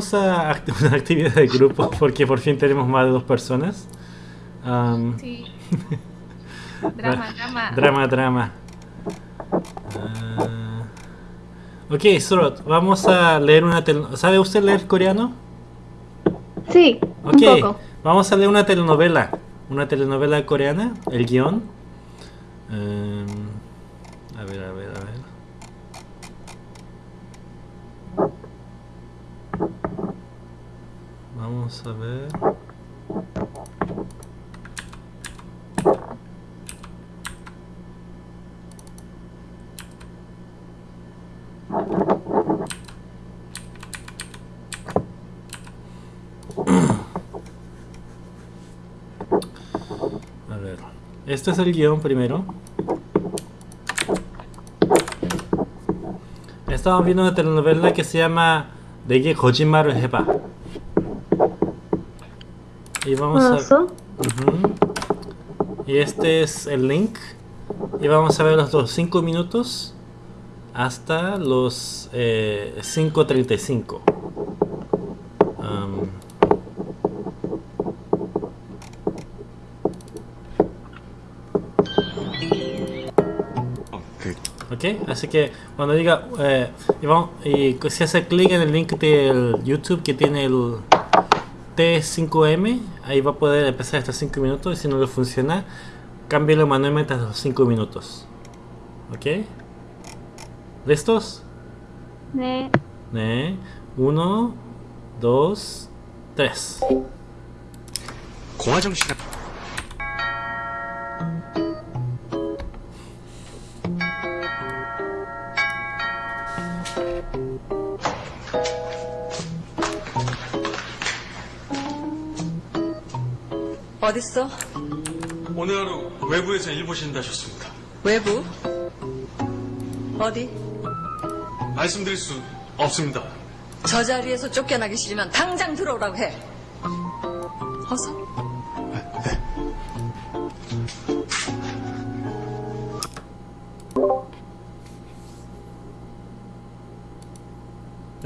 Vamos a act- una actividad de grupo porque por fin tenemos más de dos personas. Am, Sí. drama, drama. Drama, drama. Ah, ok, Sorot, vamos a leer una tel- ¿Sabe usted leer coreano? Sí, Ok, un poco. vamos a leer una telenovela. Una telenovela coreana, el guion. Em, a ver, a ver, a ver. A ver. Este es el guion primero. Estamos viendo una telenovela que se llama de que y vamos a... Uh -huh. Y este es el link. Y vamos a ver los dos 5 minutos hasta los eh, 5.35. Okay. Um, ok, así que cuando diga eh, y, vamos, y se hace clic en el link del YouTube que tiene el, T5M, ahí va a poder empezar estos 5 minutos y si no le funciona, cámbialo manualmente a los 5 minutos. ¿Ok? ¿Listos? 네. 네. 1, 2, 3. 어딨어? 오늘 하루 외부에서 일 보신다셨습니다. 외부? 어디? 말씀드릴 수 없습니다. 저 자리에서 쫓겨나기 싫으면 당장 들어오라고 해. 어서.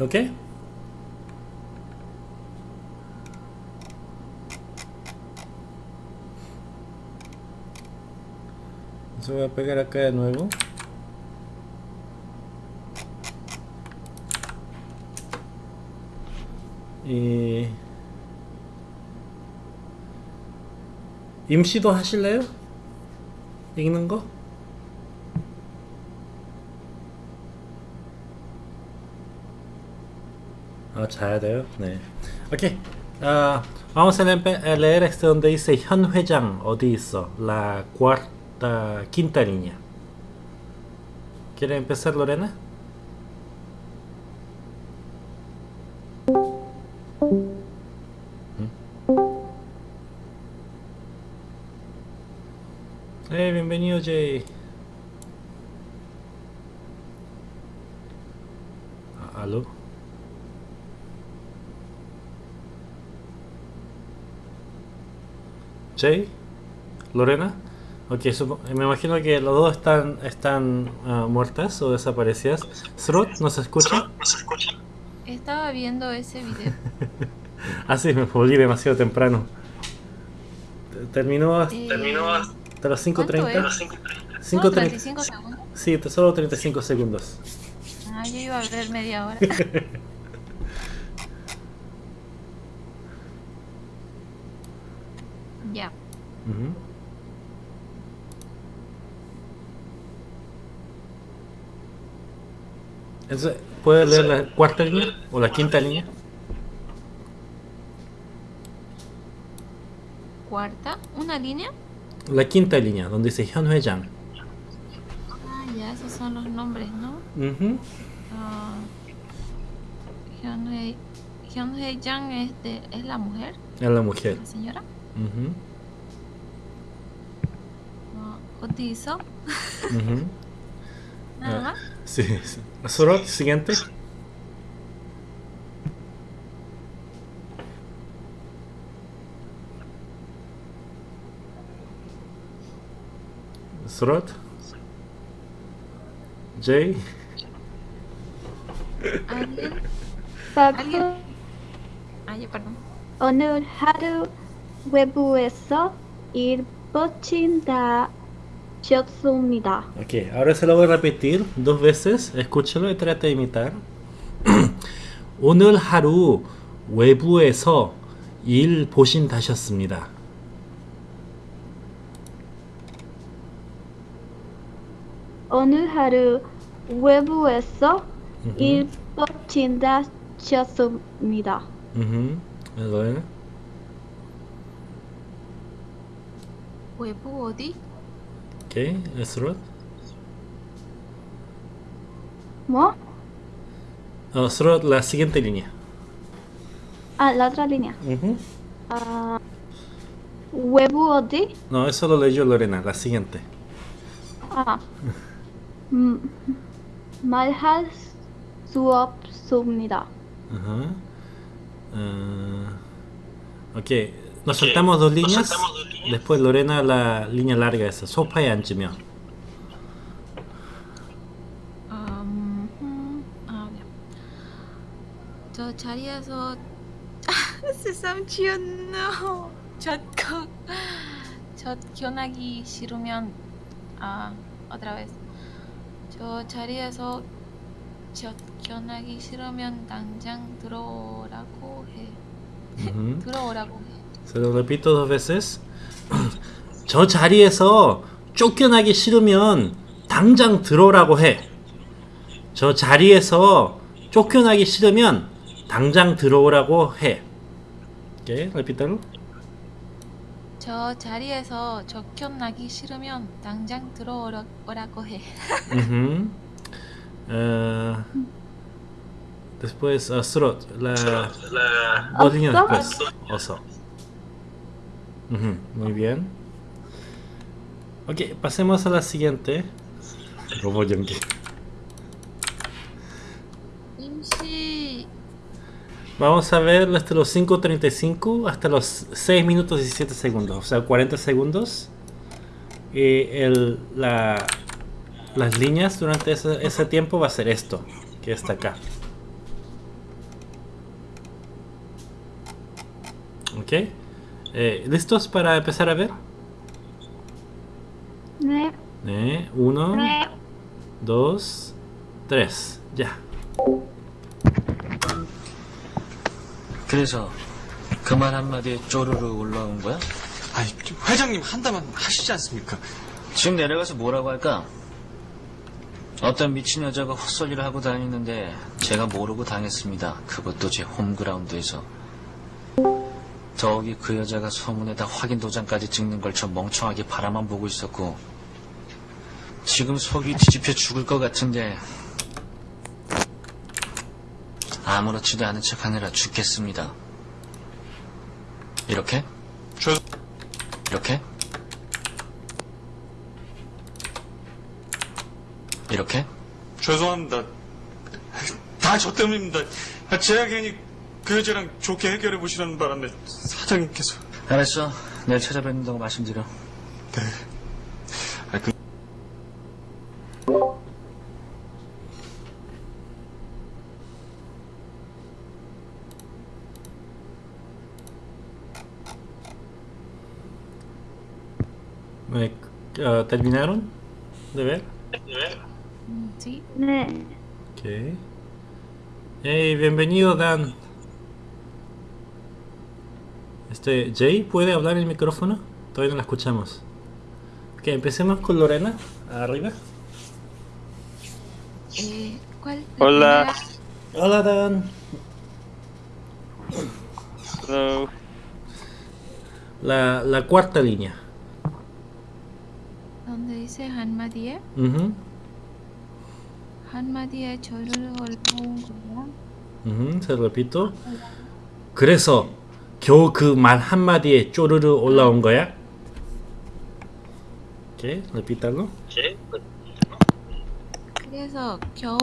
¿Ok? Se voy a pegar acá de nuevo. Y 임시도 하실래요? 읽는 거? 아, 자야 돼요? 네. 오케이. 아, vamos a leer este donde dice 현 회장 어디 있어? La cuarta, quinta línea. ¿Quiere empezar Lorena? Eh, bienvenido Jay. Ah, ¿Aló? Jay, Lorena. Ok, me imagino que los dos están, están ah, muertas o desaparecidas. Srut, ¿nos escucha? Estaba viendo ese video. Ah, sí, me volví demasiado temprano. Te- Terminó hasta, Eh, hasta las ¿Cuánto 5.30. es? 5.30. ¿Solo 35 segundos? Sí, solo 35 segundos. Ah, yo iba a ver media hora. ya. Ujú. Entonces, ¿puedes leer la cuarta línea o la quinta línea? Cuarta, una línea. La quinta línea, donde dice Hyun Hye-jang. Ah, ya, esos son los nombres, ¿no? Hyunhei Hyunhei Jang es, de- es la mujer, Es la mujer. la señora. Ujú, Ah, 어 디 있어? ujú. Nada Ah. más. Sí, sí. Sorot, siguiente. Sorot. Jay. ¿Alguien? 나도 ¿Alguien? Ay, perdón. 오늘 하루 외부에서 일 뻗친다 셨습니다. Ok, ahora se lo voy a repetir dos veces. Escúchelo y trate de imitar. 오늘 하루 외부에서 일 보신 다셨습니다. 오늘 하루 외부에서 일 뻗친다셨습니다. Ujú. Lorena. 외부 어디? Okay, let's roll. ¿Vos? Ah, Nosotros la siguiente línea. Ah, la otra línea. ¿Huevo ah, o? No, eso lo leyó Lorena, la siguiente. Ah. Mm, Malhas suop subnida. Ajá. Ah, ok, nos saltamos dos líneas. Después Lorena la línea larga esa. 소파에 앉으면. 음, 음, 아, 네. 저 자리에서 세상 지었노. 젖거 젖견하기 싫으면 아, otra vez. 저 자리에서 젖 견하기 싫으면 당장 들어오라고 해. 들어오라고 해. Se lo repito dos veces. 저 자리에서 쫓겨나기 싫으면 당장 들어오라고 해. 저 자리에서 쫓겨나기 싫으면 당장 들어오라고 해. ¿Qué? Repítalo. 저 자리에서 쫓겨나기 싫으면 당장 들어오라고 해. Ah, después, uh, Srot, la, dos líneas Oso. después. Uh -huh, muy bien. Ok, pasemos a la siguiente. Robot Yankee. Vamos a ver hasta los 5.35 hasta los 6 minutos 17 segundos, o sea 40 segundos. Y el, la, las líneas durante ese, ese tiempo va a ser esto, que está acá. ¿Ok? Eh, ¿Listos para empezar a ver? 네, 네, uno, 네. dos, tres, ya. 그래서 그 말 한마디에 쪼르르 올라온 거야? 아니, 회장님 한다면 하시지 않습니까? 지금 내려가서 뭐라고 할까? 어떤 미친 여자가 헛소리를 하고 다니는데 제가 모르고 당했습니다. 그것도 제 홈그라운드에서. 더욱이 그 여자가 소문에다 확인 도장까지 찍는 걸 저 멍청하게 바라만 보고 있었고 지금 속이 뒤집혀 죽을 것 같은데 아무렇지도 않은 척 하느라 죽겠습니다. 이렇게? 죄, 이렇게? 이렇게? 죄송합니다. 다 저 때문입니다. 아, 제가 괜히 그 여자랑 좋게 해결해 보시라는 바람에 사장님께서. 알았어. 내일 찾아뵙는다고 말씀드려. 네. 아, 그, Eh, ah, ¿Terminaron de ver? 음, sí. 네. Ok. Hey, bienvenido Dan. Este, Jay, ¿puede hablar en el micrófono? Todavía no la escuchamos. Ok, empecemos con Lorena, arriba. Eh, ¿cuál? Hola. primera? Hola Dan. Hello. La, la cuarta línea. donde dice 한마디에 Ujú, 한마디에 저를 올라온 거야. ujú, se lo repito. 그래서 겨우 그 말 한마디에 쪼르르 올라온 거야? Ok, repítalo. 그래서 겨우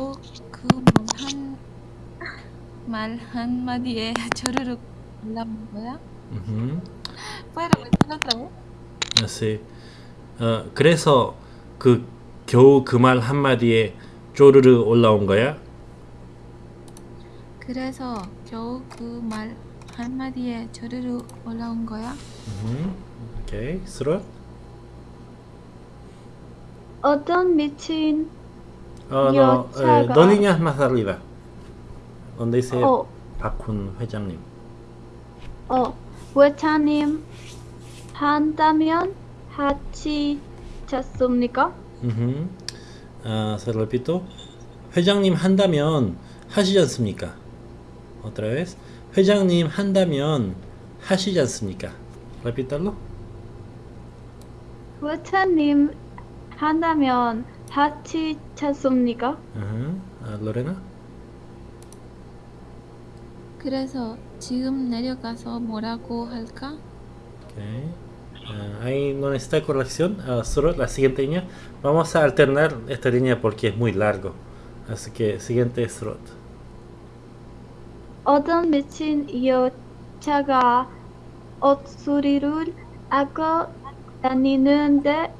그말말 한마디에 저를 올라온 거야. Así. 어, 그래서 그 겨우 그 말 한마디에 쪼르르 올라온 거야? 그래서 겨우 그말 한마디에 저리로 올라온 거야? 음, 오케이. 스롯. 어떤 미친 어, líneas más arriba. Donde dice 어, 박훈 회장님. 어, 외차님 한다면 같이 잤습니까? Ah, se lo repito. 회장님 한다면 하시지 않습니까? Otra vez. 회장님 한다면 하시지 않습니까? Repítalo. 외차님 한다면 잤습니까? Ajá. Ah, Lorena. 그래서 지금 내려가서 뭐라고 할까? Okay. Ah, ahí no necesita corrección. Ah, solo la siguiente línea. Vamos a alternar esta línea porque es muy largo. Así que siguiente slot. 어떤 미친 여자가 옥소리를 하고 다니는데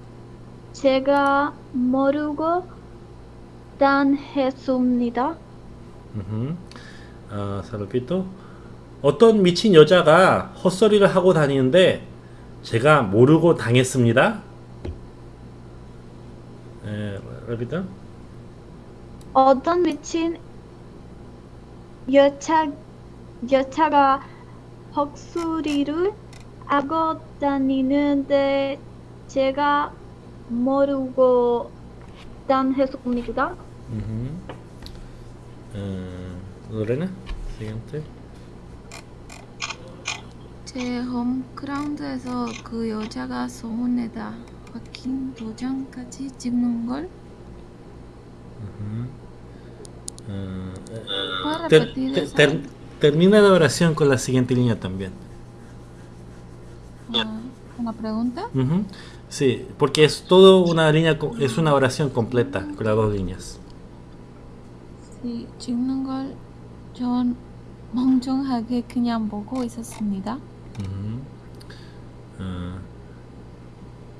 제가 모르고 단했습니다. Lo repito. 어떤 미친 여자가 헛소리를 하고 다니는데 제가 모르고 당했습니다. 에, repito. 어떤 미친 여차, 여차가 헛소리를 하고 다니는데 제가 모르고 단했습니다. Eh, Lorena, siguiente. 제 홈그라운드에서 그 여자가 소문내다 확인 도장까지 찍는 걸 para ter- repetir ter- esa- ter- termina la oración con la siguiente línea también. Ah, una pregunta. Ujú. Sí, porque es todo una línea, co- es una oración completa con las dos líneas. 이 찍는 걸 전 멍청하게 그냥 보고 있었습니다. Ujú. Ah.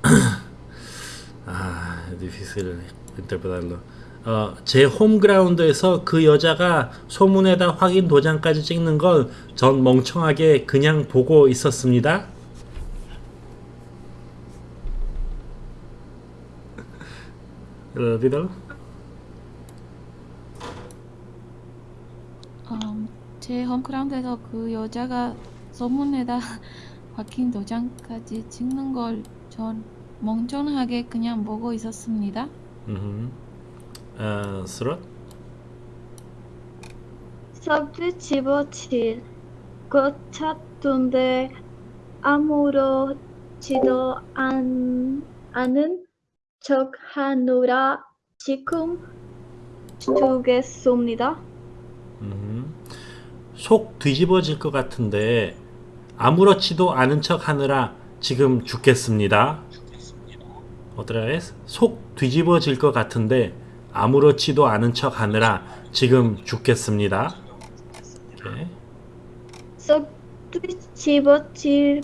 Ah, es difícil interpretarlo. 어, 제 홈그라운드에서 그 여자가 소문에다 확인 도장까지 찍는 걸전 멍청하게 그냥 보고 있었습니다. Repítalo. 음, 제 홈그라운드에서 그 여자가 소문에다 확인 도장까지 찍는 걸 전 멍청하게 그냥 보고 있었습니다. Ujú. 아, 스롯? 석주 집어칠 것 같던데 아무렇지도 않, 않은 척 하느라 지금 주겠습니다. 음. 속 뒤집어질 것 같은데 아무렇지도 않은 척 하느라 지금 죽겠습니다. otra vez. 속 뒤집어질 것 같은데 아무렇지도 않은 척 하느라 지금 죽겠습니다. 오케이. 석주 집어칠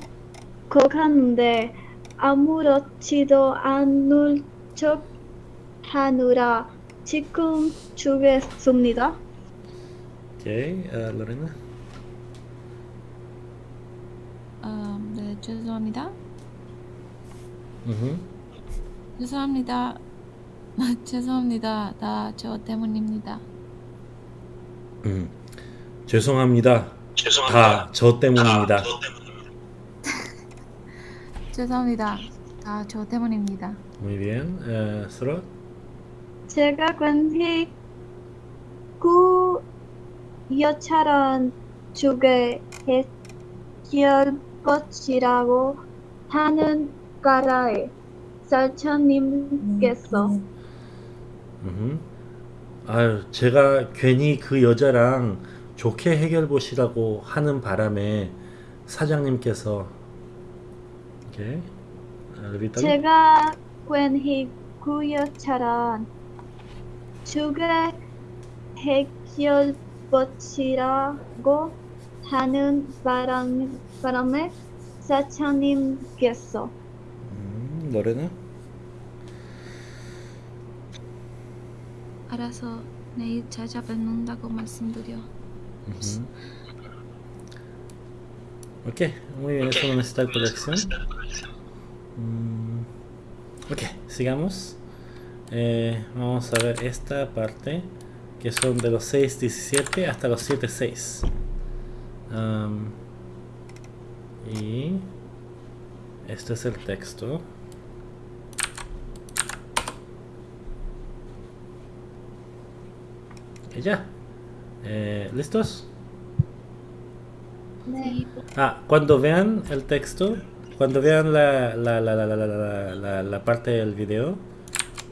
것 같은데 아무렇지도 않을 척 하느라 지금 주겠습니다. 오케이. 아, 로레나. 음, 네, 죄송합니다. 음흠. 죄송합니다. 죄송합니다. 다 저 때문입니다. 음. 죄송합니다. 다 저 때문입니다. 죄송합니다. 다 저 때문입니다. Muy bien. 에, 스롯? 제가 괜히 그 여차란 주게 해결 것이라고 하는 까라에 살처님께서 음. 아유, 제가 괜히 그 여자랑 좋게 해결 보시라고 하는 바람에 사장님께서 오케이. 아. 제가 괜히 그 여차란 주게 해결 것이라고 하는 바람, 바람에 사장님께서 음, 노래는? 알아서 내일 찾아뵙는다고 말씀드려. 음흠. Ok, muy bien, eso no necesita colección. Mm, ok, sigamos. Eh, vamos a ver esta parte, que son de los 6.17 hasta los 7.6. Am, y este es el texto. Y ya. Eh, ¿Listos? Sí, Ah, cuando vean el texto, cuando vean la, la, la, la, la, la, la, la- la parte del video,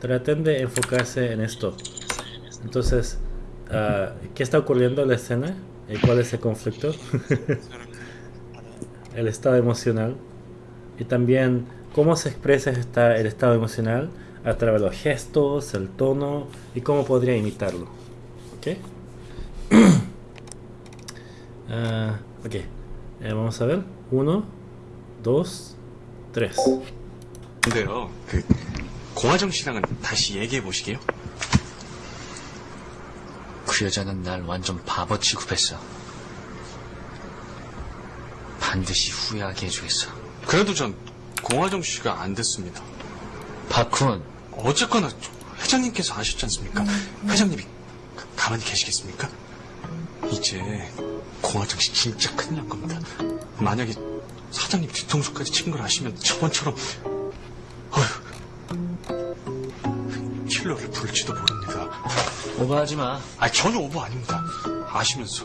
traten de enfocarse en esto. Entonces, ah, ¿qué está ocurriendo en la escena? ¿Y cuál es el conflicto? el estado emocional. Y también cómo se expresa esta- el estado emocional a través de los gestos, el tono y cómo podría imitarlo. ¿Ok? Ah, ok. Eh, vamos a ver. Uno, dos, tres. 근데요, 그 공화정 씨랑은 다시 얘기해 보시게요. 그 여자는 날 완전 바보 취급했어. 반드시 후회하게 해주겠어. 그래도 전 공화정 씨가 안 됐습니다. 박훈, 어쨌거나 회장님께서 아셨지 않습니까? 회장님이 가- 가만히 계시겠습니까? 이제 공화정 씨 진짜 큰일 난 겁니다. 만약에 사장님 뒤통수까지 친 걸 아시면 저번처럼 어휴 킬러를 부를지도 모릅니다. 오버하지 마. 아 전혀 오버 아닙니다. 아시면서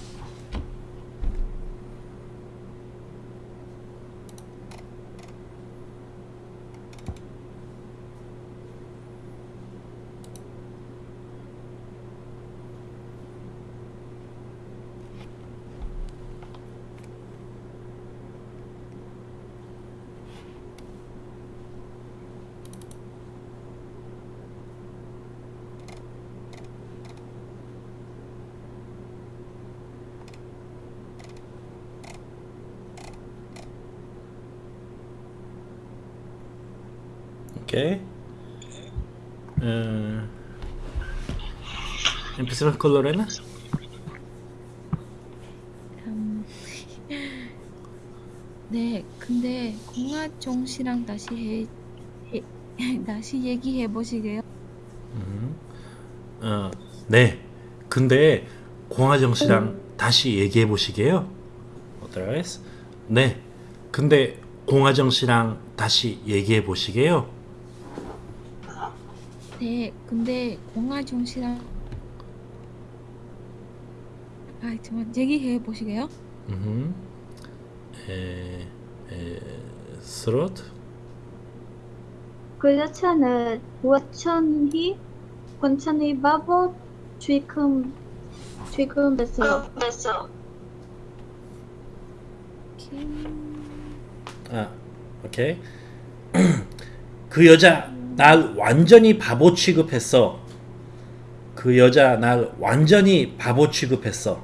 Ok. Eh, empecemos con Lorena. 음, 네, 근데 공화정 씨랑 다시 해, 해 다시 얘기해 보시게요. 어, 네. 근데 공화정 씨랑 다시 얘기해 보시게요. Vez. 네. 근데 공화정 씨랑 다시 얘기해 보시게요. 네, 근데 공화정 씨랑 아, 정말 얘기해 보시게요. Mhm. 에, 에, 스롯. 그 여자는 원천히 원천히 바보 지금 지금 됐어요. 아, 오케이. 그 여자 날 완전히 바보 취급했어. 그 여자 날 완전히 바보 취급했어.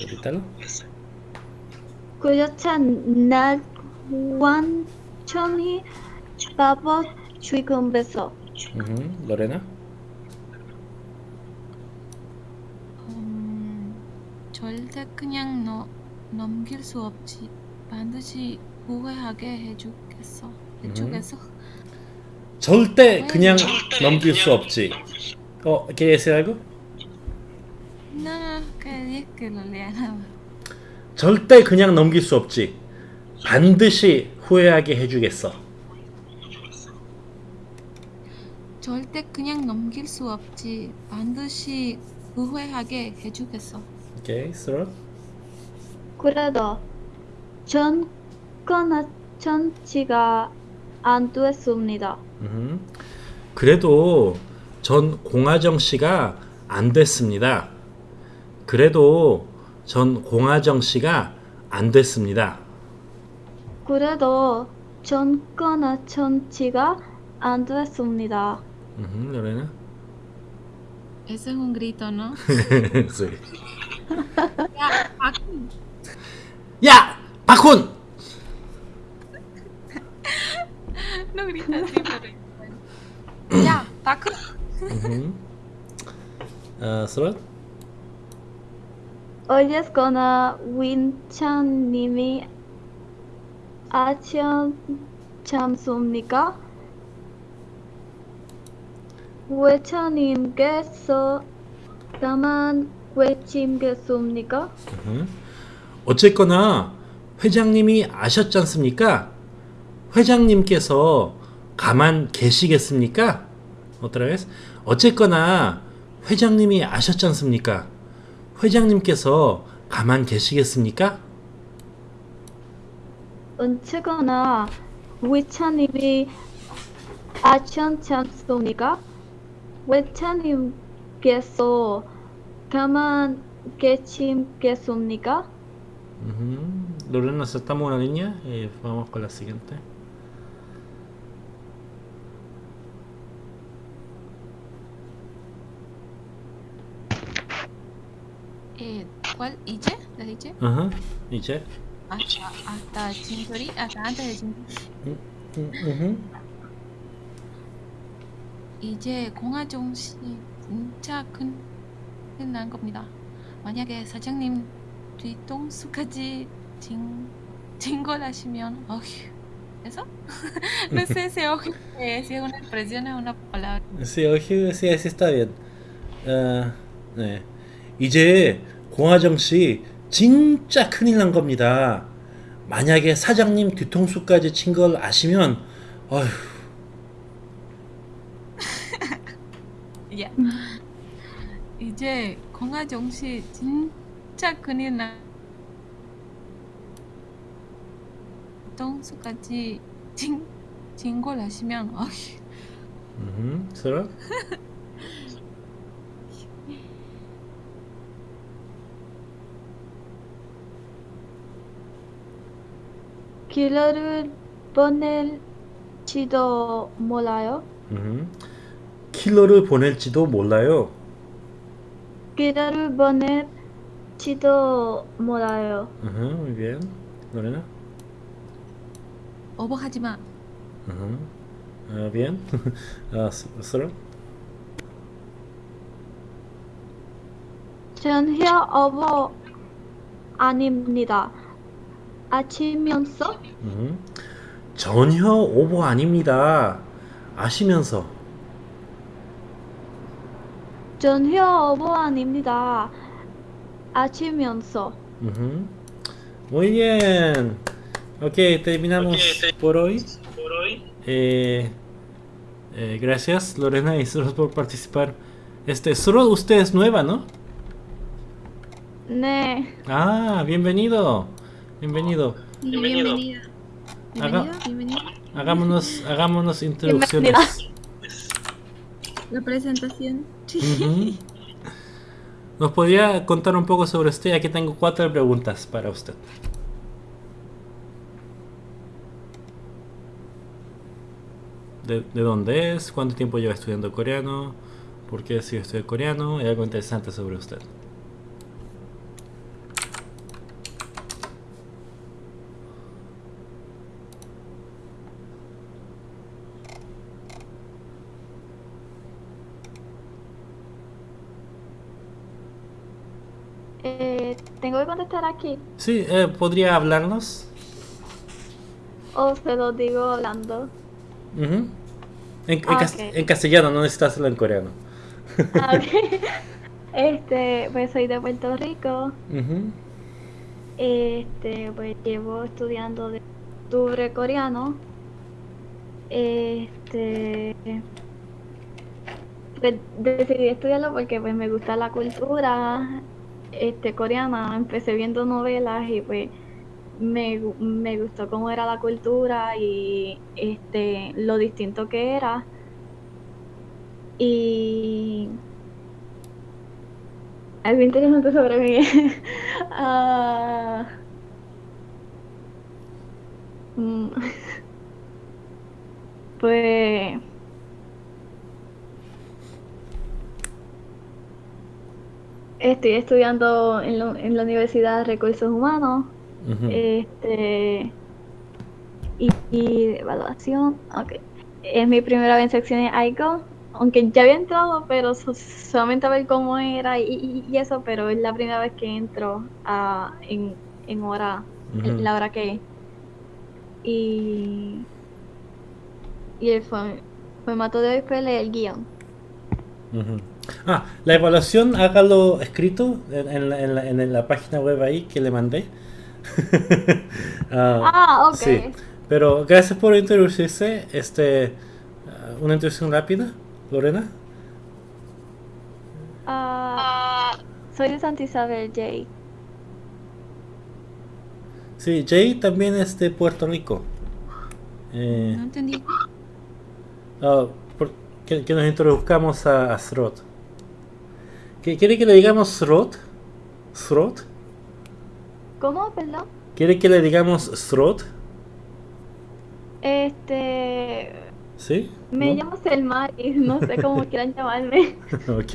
여기 달러? 그 여자는 날 완전히 바보 됐어. 음, 로레나? 음, 절대 그냥 너, 넘길 수 없지. 반드시 후회하게 해주겠어. 해주겠어. 절대 그냥 넘길 수 없지. 어, ¿quieres decir algo? No, no, que, lo más. 절대 그냥 넘길 수 없지. 반드시 후회하게 해주겠어. 절대 그냥 넘길 수 없지. 반드시 후회하게 해주겠어. 오케이, 스롯. 그래도 전 거나 전치가 안 됐습니다. 음. 그래도 전 공화정 씨가 안 됐습니다. 그래도 전 공화정 씨가 안 됐습니다. 그래도 정권화 정치가 안 됐습니다. Ujú, Lorena. Ese es un grito, ¿no? sí. Ya, Joaquín. ¡Ya! ¡Pajun! No grita así, pero... Ya, Paco. Ujú. Ah, Surat? 어쨌거나 윈찬님이 아셨잖습니까? 외차님께서 다만 외침겠습니까? ujú. 어쨌거나 회장님이 아셨지 않습니까? 회장님께서 가만 계시겠습니까? otra vez. 어쨌거나 회장님이 아셨지 않습니까? 회장님께서 가만 계시겠습니까? 어쨌거나 외차님이 아셨잖습니까? 외차님께서 가만 계시겠습니까? Lorena, saltamos una línea y vamos con la siguiente. Eh, ¿Cuál? ¿Iche? ¿Le dije? Ajá. 이제. Hasta, hasta Chintori, hasta antes de Chintori. ujú. 이제 공화정 씨 진짜 큰, 큰난 겁니다. 만약에 사장님 뒤통수까지 진, 진걸하시면 어휴. ¿Eso? no sé si ojo, eh, si es una expresión es una palabra. Sí, 오히, sí, sí está bien. 아, 네. 이제 공화정 씨 진짜 큰일 난 겁니다. 만약에 사장님 뒤통수까지 친 걸 아시면 어휴, 야. 이제 공화정 씨 진짜 큰일 나. 뒤통수까지 진, 진걸 하시면 어휴. ujú, ¿será? 길러를 보낼지도 몰라요. ujú. 킬러를 보낼지도 몰라요. 길러를 보낼지도 몰라요. Ujú, muy bien. Lorena. 오버하지 마. Ujú. Ah, bien. Ah. 전혀 어버 아닙니다. 아치면서 음. 전혀 오버 아닙니다. 아시면서. 전혀 어버 아닙니다. 아치면서 Ujú. Muy bien. Ok, terminamos por hoy. Eh, eh, gracias Lorena y Surot por participar. Este, Surot, usted es nueva, ¿no? 네 Ah, bienvenido. Bienvenido. Bienvenida. Haga- Bienvenida. Bienvenida. Hagámonos, hagámonos introducciones. La presentación. ¿Nos podría contar un poco sobre usted? Aquí tengo cuatro preguntas para usted. ¿De, de dónde es? ¿Cuánto tiempo lleva estudiando coreano? ¿Por qué decidió estudiar coreano? Y algo interesante sobre usted. eh, tengo que contestar aquí Sí, eh, ¿podría hablarnos? o se lo digo hablando. En Ah, en castellano, no necesitas hacerlo en coreano. Ah, ok. Este, pues soy de Puerto Rico. Ujú. Este, pues llevo estudiando de octubre coreano. Este, pues decidí estudiarlo porque pues me gusta la cultura este coreana. Empecé viendo novelas y pues me, me gustó cómo era la cultura y este lo distinto que era. Y algo interesante sobre mí. Ah, mm, pues estoy estudiando en, la- en la Universidad de Recursos Humanos este y, evaluación ok. Es mi primera vez en secciones ICO aunque ya había entrado pero so- solamente a ver cómo era y, eso pero es la primera vez que entro a, en, en hora en la hora que es. Y y el fo- formato de hoy fue leer el guion. Ah, la evaluación hágalo escrito en, en la, en la- en la página web ahí que le mandé. Ah, ah ok Sí, pero gracias por introducirse. Este, ah, una introducción rápida, Lorena. Ah, soy de Santa Isabel Jay Sí, Jay también es de Puerto Rico. Eh, No entendí. ah, por- que, que nos introduzcamos a, a Srot. ¿Qué- ¿Quiere que le digamos Srot? ¿Srot? ¿Cómo? Perdón. ¿Quiere que le digamos Srot? Este. ¿Sí? Me ¿No? llamo Selma y no sé cómo quieran llamarme. ok.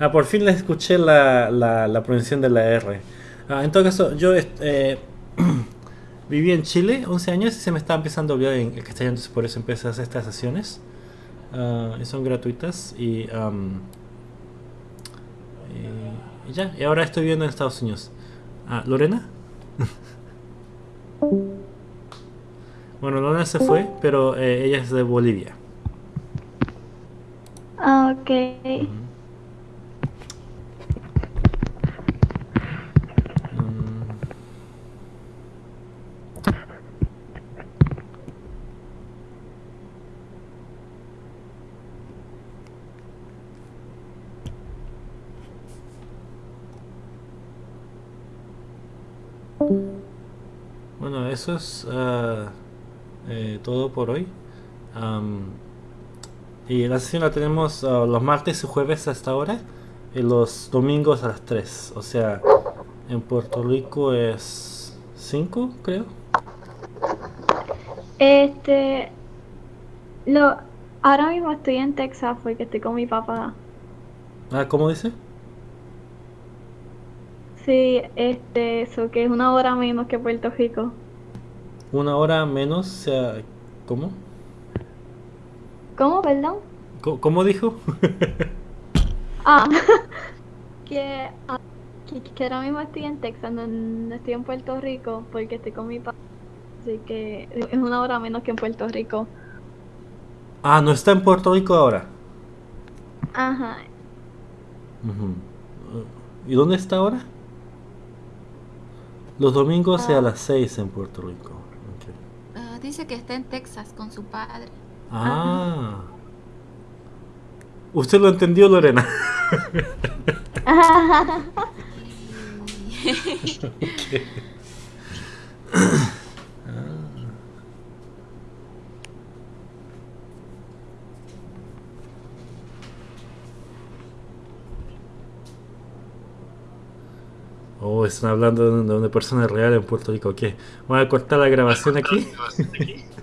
Ah, por fin le escuché la, la, la pronunciación de la R. Ah, en todo caso, yo eh, viví en Chile 11 años y se me estaba empezando a olvidar en el castellano, entonces por eso empecé a hacer estas sesiones. Y son gratuitas y, y ya, y ahora estoy viviendo en Estados Unidos. Ah, ¿Lorena? bueno, Lorena se fue, pero eh, ella es de Bolivia. Ah, ok. Bueno, eso es eh, todo por hoy. Y la sesión la tenemos ah, los martes y jueves hasta ahora y los domingos a las 3. O sea, en Puerto Rico es 5, creo. Este. Lo, ahora mismo estoy en Texas porque estoy con mi papá. Ah, ¿cómo dice? Sí, este, eso que es una hora menos que Puerto Rico. Una hora menos, o sea, ¿cómo? ¿Cómo, perdón? Co- ¿Cómo dijo? Ah, que, ah, que, que ahora mismo estoy en Texas, no, no estoy en Puerto Rico porque estoy con mi papá. Así que es una hora menos que en Puerto Rico. ah, no está en Puerto Rico ahora. Ajá. Ujú. ¿Y dónde está ahora? Los domingos y a Ah. las 6 en Puerto Rico. Ok. Ah, dice que está en Texas con su padre. Ah. ¿Usted lo entendió, Lorena? Ok. Oh, están hablando de una, persona real en Puerto Rico. Ok, voy a cortar la grabación aquí.